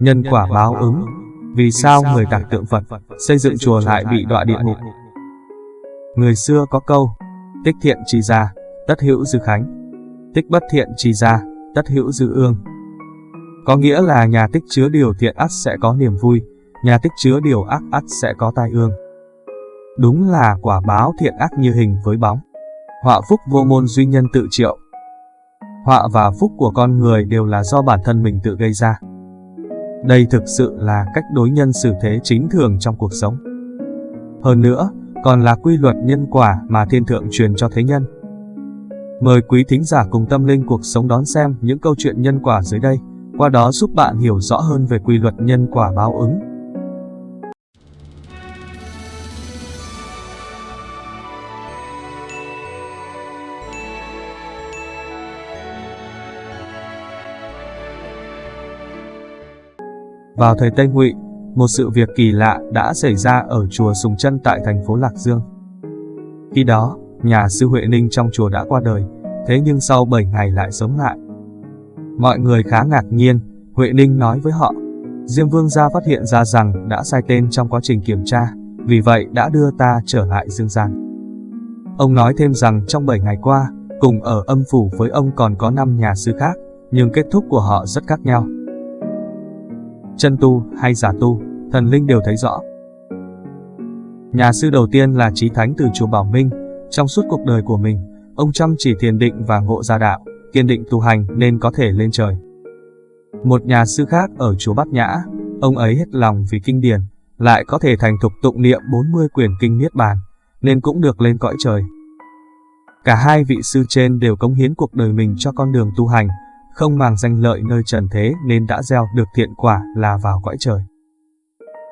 Nhân quả báo ứng. Vì sao người tạc tượng Phật Xây dựng chùa lại bị đọa địa ngục? Người xưa có câu Tích thiện trì ra Tất hữu dư khánh. Tích bất thiện trì ra Tất hữu dư ương. Có nghĩa là nhà tích chứa điều thiện ắt sẽ có niềm vui Nhà tích chứa điều ác ắt sẽ có tai ương. Đúng là quả báo thiện ác như hình với bóng. Họa phúc vô môn duy nhân tự triệu. Họa và phúc của con người đều là do bản thân mình tự gây ra. Đây thực sự là cách đối nhân xử thế chính thường trong cuộc sống. Hơn nữa, còn là quy luật nhân quả mà thiên thượng truyền cho thế nhân. Mời quý thính giả cùng tâm linh cuộc sống đón xem những câu chuyện nhân quả dưới đây, qua đó giúp bạn hiểu rõ hơn về quy luật nhân quả báo ứng. Vào thời Tây Ngụy, một sự việc kỳ lạ đã xảy ra ở chùa Sùng Chân tại thành phố Lạc Dương. Khi đó, nhà sư Huệ Ninh trong chùa đã qua đời, thế nhưng sau 7 ngày lại sống lại. Mọi người khá ngạc nhiên, Huệ Ninh nói với họ, Diêm Vương gia phát hiện ra rằng đã sai tên trong quá trình kiểm tra, vì vậy đã đưa ta trở lại dương gian. Ông nói thêm rằng trong 7 ngày qua, cùng ở âm phủ với ông còn có 5 nhà sư khác, nhưng kết thúc của họ rất khác nhau chân tu hay giả tu, thần linh đều thấy rõ. Nhà sư đầu tiên là Trí Thánh từ chùa Bảo Minh, trong suốt cuộc đời của mình, ông chăm chỉ thiền định và ngộ ra đạo, kiên định tu hành nên có thể lên trời. Một nhà sư khác ở chùa Bát Nhã, ông ấy hết lòng vì kinh điển, lại có thể thành thục tụng niệm 40 quyển kinh Niết Bàn, nên cũng được lên cõi trời. Cả hai vị sư trên đều cống hiến cuộc đời mình cho con đường tu hành, không màng danh lợi nơi trần thế nên đã gieo được thiện quả là vào cõi trời.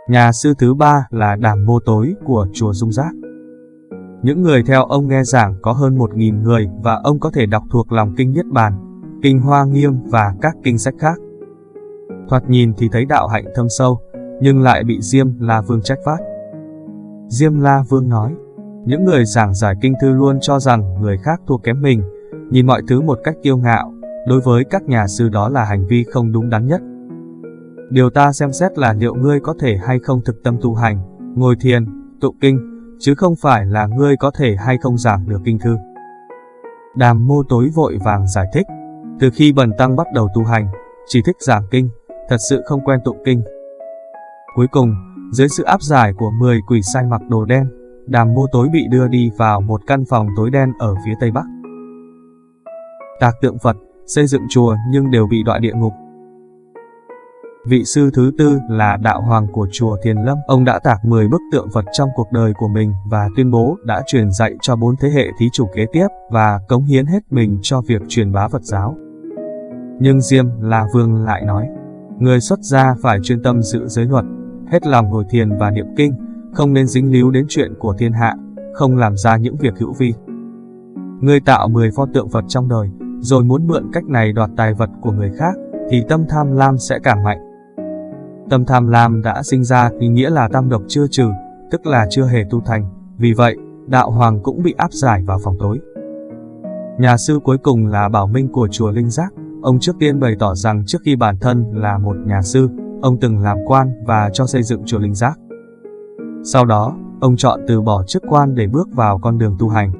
Nhà sư thứ ba là Đàm Mô Tối của chùa Dung Giác. Những người theo ông nghe giảng có hơn 1.000 người và ông có thể đọc thuộc lòng kinh Niết Bàn, kinh Hoa Nghiêm và các kinh sách khác. Thoạt nhìn thì thấy đạo hạnh thâm sâu, nhưng lại bị Diêm La Vương trách phát. Diêm La Vương nói, những người giảng giải kinh thư luôn cho rằng người khác thua kém mình, nhìn mọi thứ một cách kiêu ngạo, đối với các nhà sư đó là hành vi không đúng đắn nhất. Điều ta xem xét là liệu ngươi có thể hay không thực tâm tu hành, ngồi thiền, tụ kinh, chứ không phải là ngươi có thể hay không giảng được kinh thư. Đàm mô tối vội vàng giải thích, từ khi bần tăng bắt đầu tu hành, chỉ thích giảng kinh, thật sự không quen tụng kinh. Cuối cùng, dưới sự áp giải của 10 quỷ sai mặc đồ đen, đàm mô tối bị đưa đi vào một căn phòng tối đen ở phía tây bắc. Tạc tượng Phật, xây dựng chùa nhưng đều bị đọa địa ngục. Vị sư thứ tư là đạo hoàng của chùa Thiền Lâm. Ông đã tạc 10 bức tượng Phật trong cuộc đời của mình và tuyên bố đã truyền dạy cho bốn thế hệ thí chủ kế tiếp và cống hiến hết mình cho việc truyền bá Phật giáo. Nhưng Diêm là Vương lại nói, người xuất gia phải chuyên tâm giữ giới luật, hết lòng ngồi thiền và niệm kinh, không nên dính líu đến chuyện của thiên hạ, không làm ra những việc hữu vi. Người tạo 10 pho tượng Phật trong đời, rồi muốn mượn cách này đoạt tài vật của người khác, thì tâm tham lam sẽ càng mạnh. Tâm tham lam đã sinh ra thì nghĩa là tam độc chưa trừ, tức là chưa hề tu thành, vì vậy, đạo hoàng cũng bị áp giải vào phòng tối. Nhà sư cuối cùng là Bảo Minh của chùa Linh Giác, ông trước tiên bày tỏ rằng trước khi bản thân là một nhà sư, ông từng làm quan và cho xây dựng chùa Linh Giác. Sau đó, ông chọn từ bỏ chức quan để bước vào con đường tu hành.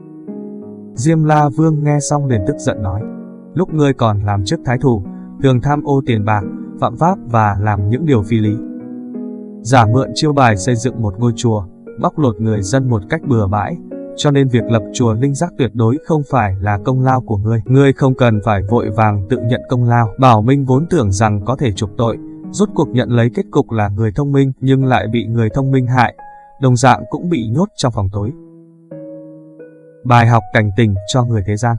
Diêm La Vương nghe xong liền tức giận nói, lúc ngươi còn làm chức thái thủ, thường tham ô tiền bạc, phạm pháp và làm những điều phi lý. Giả mượn chiêu bài xây dựng một ngôi chùa, bóc lột người dân một cách bừa bãi, cho nên việc lập chùa linh giác tuyệt đối không phải là công lao của ngươi. Ngươi không cần phải vội vàng tự nhận công lao. Bảo Minh vốn tưởng rằng có thể trục tội, rốt cuộc nhận lấy kết cục là người thông minh nhưng lại bị người thông minh hại, đồng dạng cũng bị nhốt trong phòng tối. Bài học cảnh tỉnh cho người thế gian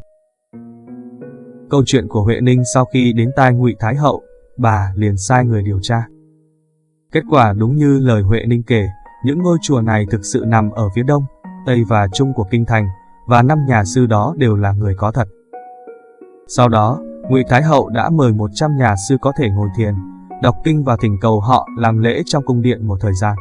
Câu chuyện của Huệ Ninh sau khi đến tai ngụy Thái Hậu, bà liền sai người điều tra. Kết quả đúng như lời Huệ Ninh kể, những ngôi chùa này thực sự nằm ở phía đông, tây và trung của kinh thành, và năm nhà sư đó đều là người có thật. Sau đó, Ngụy Thái Hậu đã mời 100 nhà sư có thể ngồi thiền, đọc kinh và thỉnh cầu họ làm lễ trong cung điện một thời gian.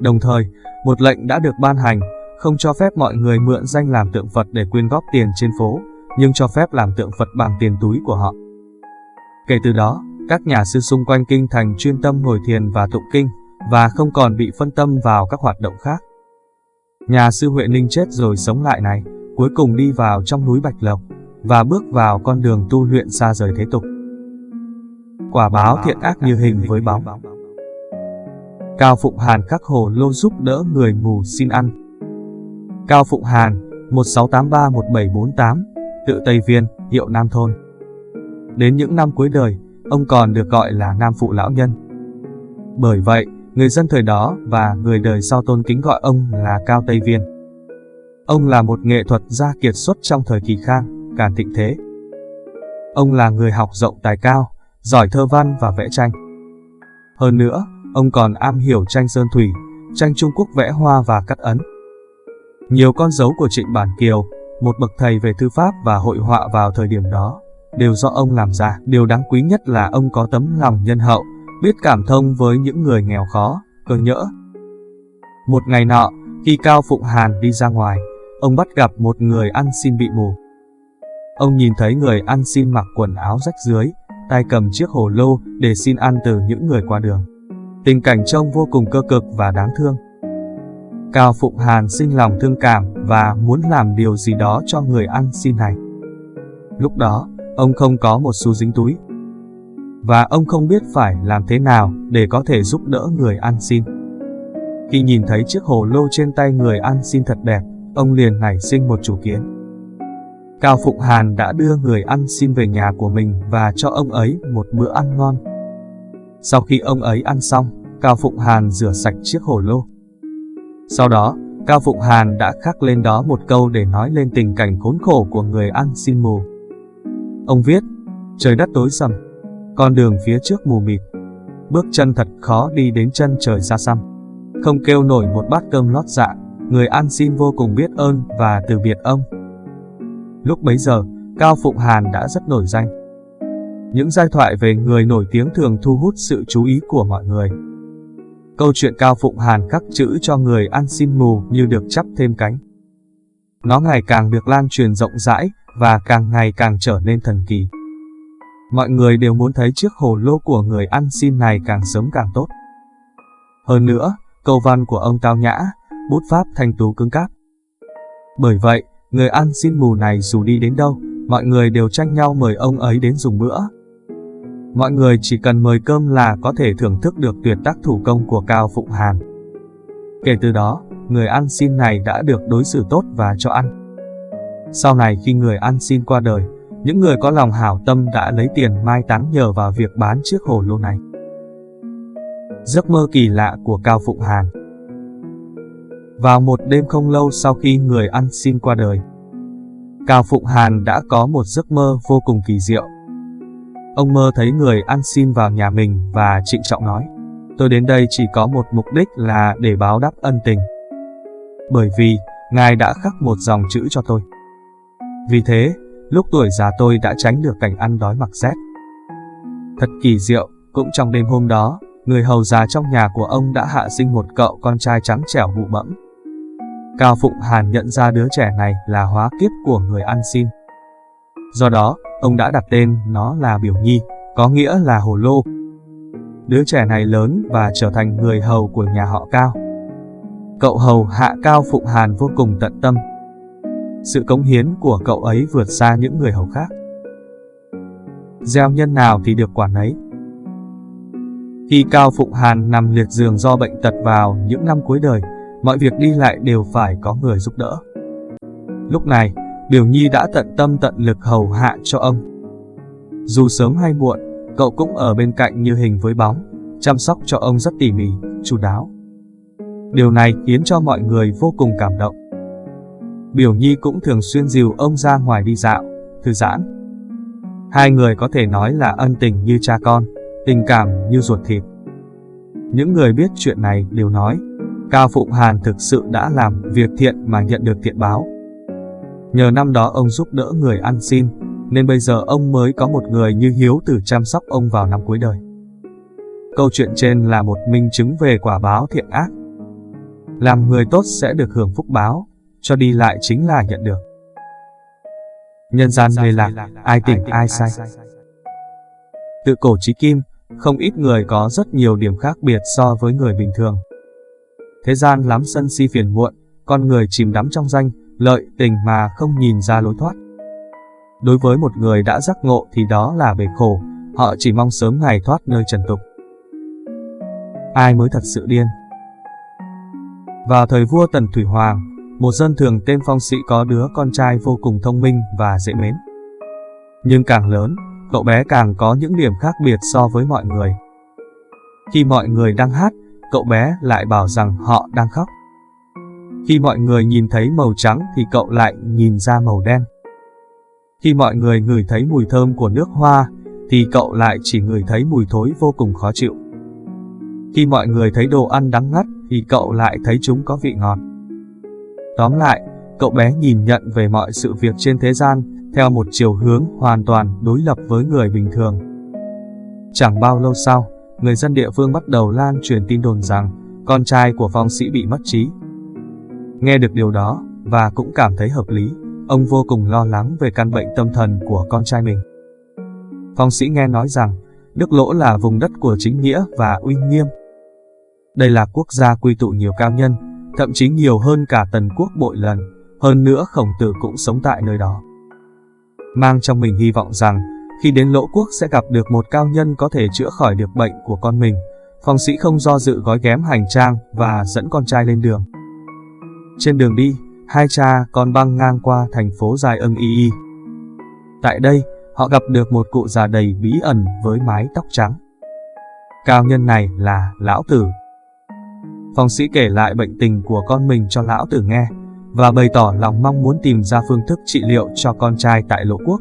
Đồng thời, một lệnh đã được ban hành không cho phép mọi người mượn danh làm tượng Phật để quyên góp tiền trên phố, nhưng cho phép làm tượng Phật bằng tiền túi của họ. Kể từ đó, các nhà sư xung quanh kinh thành chuyên tâm ngồi thiền và tụng kinh, và không còn bị phân tâm vào các hoạt động khác. Nhà sư Huệ Ninh chết rồi sống lại này, cuối cùng đi vào trong núi Bạch Lộc, và bước vào con đường tu luyện xa rời thế tục. Quả báo thiện ác như hình với bóng. Cao Phụng Hàn khắc hồ lô giúp đỡ người mù xin ăn. Cao Phụng Hàn, 1683-1748, tự Tây Viên, hiệu Nam Thôn. Đến những năm cuối đời, ông còn được gọi là Nam Phụ Lão Nhân. Bởi vậy, người dân thời đó và người đời sau tôn kính gọi ông là Cao Tây Viên. Ông là một nghệ thuật gia kiệt xuất trong thời kỳ khang, càn thịnh thế. Ông là người học rộng tài cao, giỏi thơ văn và vẽ tranh. Hơn nữa, ông còn am hiểu tranh sơn thủy, tranh Trung Quốc vẽ hoa và cắt ấn. Nhiều con dấu của Trịnh Bản Kiều, một bậc thầy về thư pháp và hội họa vào thời điểm đó, đều do ông làm ra. Điều đáng quý nhất là ông có tấm lòng nhân hậu, biết cảm thông với những người nghèo khó, cơ nhỡ. Một ngày nọ, khi Cao Phụng Hàn đi ra ngoài, ông bắt gặp một người ăn xin bị mù. Ông nhìn thấy người ăn xin mặc quần áo rách dưới, tay cầm chiếc hồ lô để xin ăn từ những người qua đường. Tình cảnh trông vô cùng cơ cực và đáng thương. Cao Phụng Hàn sinh lòng thương cảm và muốn làm điều gì đó cho người ăn xin này. Lúc đó, ông không có một xu dính túi. Và ông không biết phải làm thế nào để có thể giúp đỡ người ăn xin. Khi nhìn thấy chiếc hồ lô trên tay người ăn xin thật đẹp, ông liền nảy sinh một chủ kiến. Cao Phụng Hàn đã đưa người ăn xin về nhà của mình và cho ông ấy một bữa ăn ngon. Sau khi ông ấy ăn xong, Cao Phụng Hàn rửa sạch chiếc hồ lô. Sau đó, Cao Phụng Hàn đã khắc lên đó một câu để nói lên tình cảnh khốn khổ của người ăn xin mù. Ông viết, trời đất tối sầm, con đường phía trước mù mịt, bước chân thật khó đi đến chân trời xa xăm. Không kêu nổi một bát cơm lót dạ, người ăn xin vô cùng biết ơn và từ biệt ông. Lúc bấy giờ, Cao Phụng Hàn đã rất nổi danh. Những giai thoại về người nổi tiếng thường thu hút sự chú ý của mọi người. Câu chuyện Cao Phụng Hàn khắc chữ cho người ăn xin mù như được chắp thêm cánh. Nó ngày càng được lan truyền rộng rãi và càng ngày càng trở nên thần kỳ. Mọi người đều muốn thấy chiếc hồ lô của người ăn xin này càng sớm càng tốt. Hơn nữa, câu văn của ông tao nhã, bút pháp thanh tú cứng cáp. Bởi vậy, người ăn xin mù này dù đi đến đâu, mọi người đều tranh nhau mời ông ấy đến dùng bữa. Mọi người chỉ cần mời cơm là có thể thưởng thức được tuyệt tác thủ công của Cao Phụng Hàn. Kể từ đó, người ăn xin này đã được đối xử tốt và cho ăn. Sau này khi người ăn xin qua đời, những người có lòng hảo tâm đã lấy tiền mai táng nhờ vào việc bán chiếc hồ lô này. Giấc mơ kỳ lạ của Cao Phụng Hàn Vào một đêm không lâu sau khi người ăn xin qua đời, Cao Phụng Hàn đã có một giấc mơ vô cùng kỳ diệu. Ông mơ thấy người ăn xin vào nhà mình và trịnh trọng nói, tôi đến đây chỉ có một mục đích là để báo đáp ân tình. Bởi vì, Ngài đã khắc một dòng chữ cho tôi. Vì thế, lúc tuổi già tôi đã tránh được cảnh ăn đói mặc rét. Thật kỳ diệu, cũng trong đêm hôm đó, người hầu già trong nhà của ông đã hạ sinh một cậu con trai trắng trẻo bụ bẫm. Cao Phụng Hàn nhận ra đứa trẻ này là hóa kiếp của người ăn xin. Do đó, ông đã đặt tên nó là Biểu Nhi, có nghĩa là hồ lô. Đứa trẻ này lớn và trở thành người hầu của nhà họ Cao. Cậu hầu hạ Cao Phụng Hàn vô cùng tận tâm. Sự cống hiến của cậu ấy vượt xa những người hầu khác. Gieo nhân nào thì được quả nấy. Khi Cao Phụng Hàn nằm liệt giường do bệnh tật vào những năm cuối đời, mọi việc đi lại đều phải có người giúp đỡ. Lúc này, Biểu Nhi đã tận tâm tận lực hầu hạ cho ông. Dù sớm hay muộn, cậu cũng ở bên cạnh như hình với bóng, chăm sóc cho ông rất tỉ mỉ, chu đáo. Điều này khiến cho mọi người vô cùng cảm động. Biểu Nhi cũng thường xuyên dìu ông ra ngoài đi dạo, thư giãn. Hai người có thể nói là ân tình như cha con, tình cảm như ruột thịt. Những người biết chuyện này đều nói, Cao Phụng Hàn thực sự đã làm việc thiện mà nhận được thiện báo. Nhờ năm đó ông giúp đỡ người ăn xin, nên bây giờ ông mới có một người như Hiếu Tử chăm sóc ông vào năm cuối đời. Câu chuyện trên là một minh chứng về quả báo thiện ác. Làm người tốt sẽ được hưởng phúc báo, cho đi lại chính là nhận được. Nhân gian mê lạc, ai tỉnh ai sai. Tự cổ chí kim, không ít người có rất nhiều điểm khác biệt so với người bình thường. Thế gian lắm sân si phiền muộn, con người chìm đắm trong danh, lợi, tình mà không nhìn ra lối thoát. Đối với một người đã giác ngộ thì đó là bể khổ, họ chỉ mong sớm ngày thoát nơi trần tục. Ai mới thật sự điên? Vào thời vua Tần Thủy Hoàng, một dân thường tên Phong Sĩ có đứa con trai vô cùng thông minh và dễ mến. Nhưng càng lớn, cậu bé càng có những điểm khác biệt so với mọi người. Khi mọi người đang hát, cậu bé lại bảo rằng họ đang khóc. Khi mọi người nhìn thấy màu trắng thì cậu lại nhìn ra màu đen. Khi mọi người ngửi thấy mùi thơm của nước hoa thì cậu lại chỉ ngửi thấy mùi thối vô cùng khó chịu. Khi mọi người thấy đồ ăn đắng ngắt thì cậu lại thấy chúng có vị ngọt. Tóm lại, cậu bé nhìn nhận về mọi sự việc trên thế gian theo một chiều hướng hoàn toàn đối lập với người bình thường. Chẳng bao lâu sau, người dân địa phương bắt đầu lan truyền tin đồn rằng con trai của phong sĩ bị mất trí. Nghe được điều đó, và cũng cảm thấy hợp lý, ông vô cùng lo lắng về căn bệnh tâm thần của con trai mình. Phong sĩ nghe nói rằng, Đức Lỗ là vùng đất của chính nghĩa và uy nghiêm. Đây là quốc gia quy tụ nhiều cao nhân, thậm chí nhiều hơn cả tần quốc bội lần, hơn nữa khổng tử cũng sống tại nơi đó. Mang trong mình hy vọng rằng, khi đến lỗ quốc sẽ gặp được một cao nhân có thể chữa khỏi được bệnh của con mình, phong sĩ không do dự gói ghém hành trang và dẫn con trai lên đường. Trên đường đi, hai cha con băng ngang qua thành phố dài ưng y y. Tại đây, họ gặp được một cụ già đầy bí ẩn với mái tóc trắng. Cao nhân này là Lão Tử. Phong sĩ kể lại bệnh tình của con mình cho Lão Tử nghe, và bày tỏ lòng mong muốn tìm ra phương thức trị liệu cho con trai tại Lộ Quốc.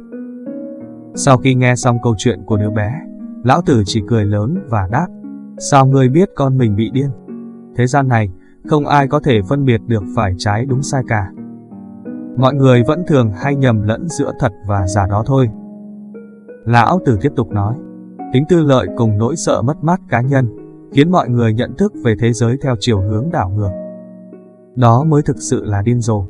Sau khi nghe xong câu chuyện của đứa bé, Lão Tử chỉ cười lớn và đáp, sao ngươi biết con mình bị điên? Thế gian này, không ai có thể phân biệt được phải trái đúng sai cả. Mọi người vẫn thường hay nhầm lẫn giữa thật và giả đó thôi. Lão Tử tiếp tục nói, tính tư lợi cùng nỗi sợ mất mát cá nhân, khiến mọi người nhận thức về thế giới theo chiều hướng đảo ngược. Đó mới thực sự là điên rồ.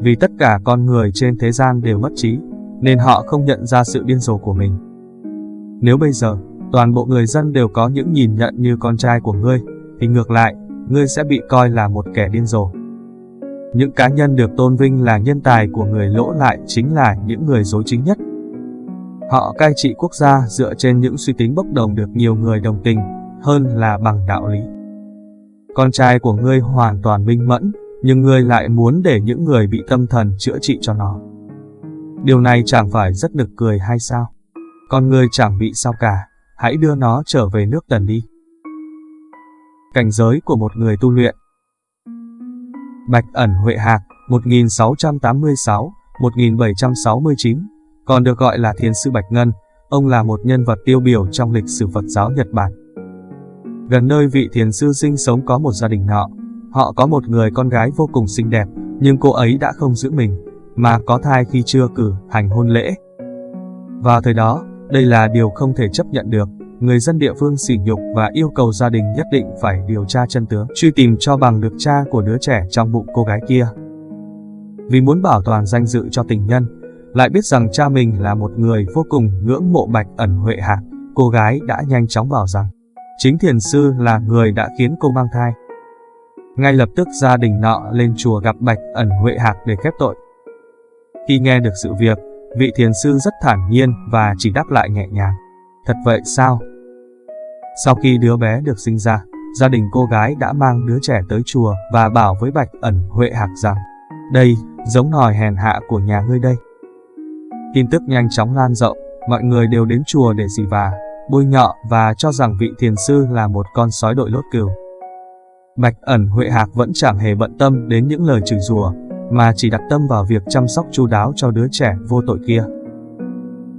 Vì tất cả con người trên thế gian đều mất trí, nên họ không nhận ra sự điên rồ của mình. Nếu bây giờ, toàn bộ người dân đều có những nhìn nhận như con trai của ngươi, thì ngược lại, ngươi sẽ bị coi là một kẻ điên rồ. Những cá nhân được tôn vinh là nhân tài của người lỗ lại chính là những người dối chính nhất. Họ cai trị quốc gia dựa trên những suy tính bốc đồng được nhiều người đồng tình, hơn là bằng đạo lý. Con trai của ngươi hoàn toàn minh mẫn, nhưng ngươi lại muốn để những người bị tâm thần chữa trị cho nó. Điều này chẳng phải rất nực cười hay sao? Con ngươi chẳng bị sao cả, hãy đưa nó trở về nước tần đi. Cảnh giới của một người tu luyện Bạch ẩn Huệ Hạc 1686-1769 còn được gọi là Thiền sư Bạch Ngân, ông là một nhân vật tiêu biểu trong lịch sử Phật giáo Nhật Bản. Gần nơi vị thiền sư sinh sống có một gia đình nọ, họ có một người con gái vô cùng xinh đẹp, nhưng cô ấy đã không giữ mình, mà có thai khi chưa cử hành hôn lễ. Vào thời đó, đây là điều không thể chấp nhận được, người dân địa phương sỉ nhục và yêu cầu gia đình nhất định phải điều tra chân tướng, truy tìm cho bằng được cha của đứa trẻ trong bụng cô gái kia. Vì muốn bảo toàn danh dự cho tình nhân, lại biết rằng cha mình là một người vô cùng ngưỡng mộ Bạch ẩn Huệ Hạc, cô gái đã nhanh chóng bảo rằng chính thiền sư là người đã khiến cô mang thai. Ngay lập tức gia đình nọ lên chùa gặp Bạch ẩn Huệ Hạc để khép tội. Khi nghe được sự việc, vị thiền sư rất thản nhiên và chỉ đáp lại nhẹ nhàng. Thật vậy sao? Sau khi đứa bé được sinh ra, gia đình cô gái đã mang đứa trẻ tới chùa và bảo với Bạch ẩn Huệ Hạc rằng Đây, giống nòi hèn hạ của nhà ngươi đây. Tin tức nhanh chóng lan rộng, mọi người đều đến chùa để xì vả, bôi nhọ và cho rằng vị thiền sư là một con sói đội lốt cừu. Bạch ẩn Huệ Hạc vẫn chẳng hề bận tâm đến những lời chửi rủa, mà chỉ đặt tâm vào việc chăm sóc chu đáo cho đứa trẻ vô tội kia.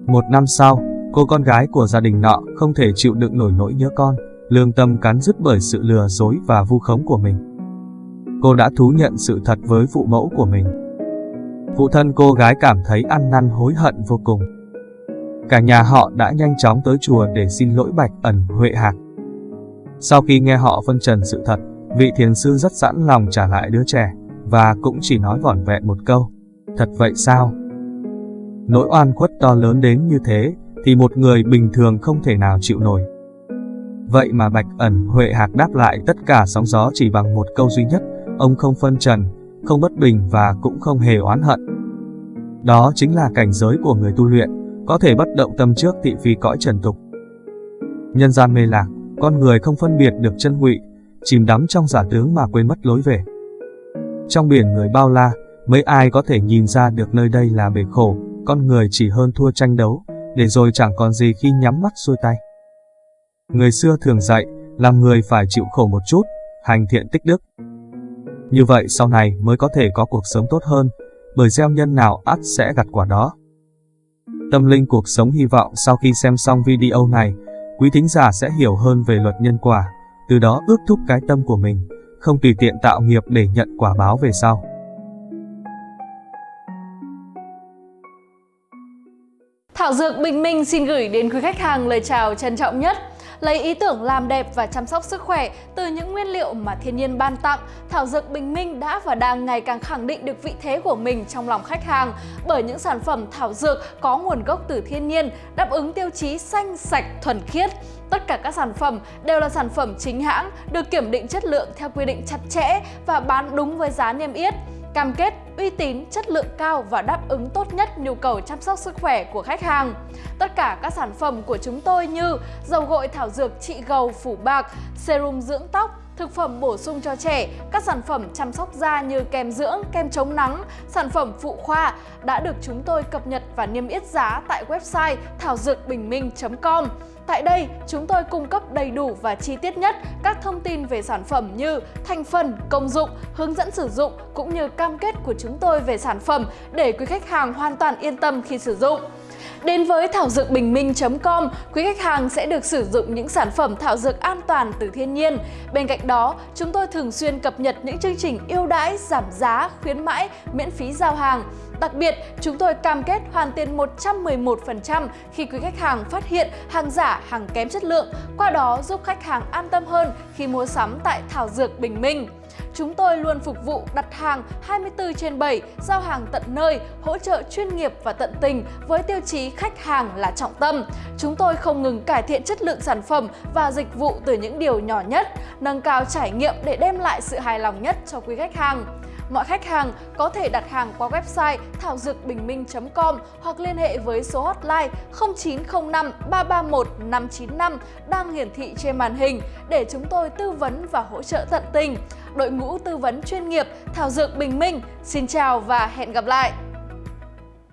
Một năm sau, cô con gái của gia đình nọ không thể chịu đựng nổi nỗi nhớ con, lương tâm cắn rứt bởi sự lừa dối và vu khống của mình. Cô đã thú nhận sự thật với phụ mẫu của mình. Phụ thân cô gái cảm thấy ăn năn hối hận vô cùng. Cả nhà họ đã nhanh chóng tới chùa để xin lỗi Bạch ẩn Huệ Hạc. Sau khi nghe họ phân trần sự thật, vị thiền sư rất sẵn lòng trả lại đứa trẻ, và cũng chỉ nói vỏn vẹn một câu. Thật vậy sao? Nỗi oan khuất to lớn đến như thế, thì một người bình thường không thể nào chịu nổi. Vậy mà Bạch ẩn Huệ Hạc đáp lại tất cả sóng gió chỉ bằng một câu duy nhất, ông không phân trần, không bất bình và cũng không hề oán hận. Đó chính là cảnh giới của người tu luyện, có thể bất động tâm trước thị phi cõi trần tục. Nhân gian mê lạc, con người không phân biệt được chân ngụy, chìm đắm trong giả tướng mà quên mất lối về. Trong biển người bao la, mấy ai có thể nhìn ra được nơi đây là bể khổ, con người chỉ hơn thua tranh đấu, để rồi chẳng còn gì khi nhắm mắt xuôi tay. Người xưa thường dạy, làm người phải chịu khổ một chút, hành thiện tích đức. Như vậy sau này mới có thể có cuộc sống tốt hơn, bởi gieo nhân nào ắt sẽ gặt quả đó. Tâm linh cuộc sống hy vọng sau khi xem xong video này, quý thính giả sẽ hiểu hơn về luật nhân quả, từ đó ước thúc cái tâm của mình, không tùy tiện tạo nghiệp để nhận quả báo về sau. Thảo Dược Bình Minh xin gửi đến quý khách hàng lời chào trân trọng nhất. Lấy ý tưởng làm đẹp và chăm sóc sức khỏe từ những nguyên liệu mà thiên nhiên ban tặng, Thảo Dược Bình Minh đã và đang ngày càng khẳng định được vị thế của mình trong lòng khách hàng bởi những sản phẩm thảo dược có nguồn gốc từ thiên nhiên, đáp ứng tiêu chí xanh, sạch, thuần khiết. Tất cả các sản phẩm đều là sản phẩm chính hãng, được kiểm định chất lượng theo quy định chặt chẽ và bán đúng với giá niêm yết cam kết uy tín, chất lượng cao và đáp ứng tốt nhất nhu cầu chăm sóc sức khỏe của khách hàng. Tất cả các sản phẩm của chúng tôi như dầu gội thảo dược trị gầu phủ bạc, serum dưỡng tóc, thực phẩm bổ sung cho trẻ, các sản phẩm chăm sóc da như kem dưỡng, kem chống nắng, sản phẩm phụ khoa đã được chúng tôi cập nhật và niêm yết giá tại website thảo dược bình minh.com. Tại đây, chúng tôi cung cấp đầy đủ và chi tiết nhất các thông tin về sản phẩm như thành phần, công dụng, hướng dẫn sử dụng cũng như cam kết của chúng tôi về sản phẩm để quý khách hàng hoàn toàn yên tâm khi sử dụng. Đến với thảo dược bình minh.com, quý khách hàng sẽ được sử dụng những sản phẩm thảo dược an toàn từ thiên nhiên. Bên cạnh đó, chúng tôi thường xuyên cập nhật những chương trình ưu đãi, giảm giá, khuyến mãi, miễn phí giao hàng. Đặc biệt, chúng tôi cam kết hoàn tiền 111% khi quý khách hàng phát hiện hàng giả, hàng kém chất lượng, qua đó giúp khách hàng an tâm hơn khi mua sắm tại Thảo Dược Bình Minh. Chúng tôi luôn phục vụ đặt hàng 24 trên 7, giao hàng tận nơi, hỗ trợ chuyên nghiệp và tận tình với tiêu chí khách hàng là trọng tâm. Chúng tôi không ngừng cải thiện chất lượng sản phẩm và dịch vụ từ những điều nhỏ nhất, nâng cao trải nghiệm để đem lại sự hài lòng nhất cho quý khách hàng. Mọi khách hàng có thể đặt hàng qua website thảo dược bình minh.com hoặc liên hệ với số hotline 0905 331 595 đang hiển thị trên màn hình để chúng tôi tư vấn và hỗ trợ tận tình. Đội ngũ tư vấn chuyên nghiệp Thảo Dược Bình Minh, xin chào và hẹn gặp lại!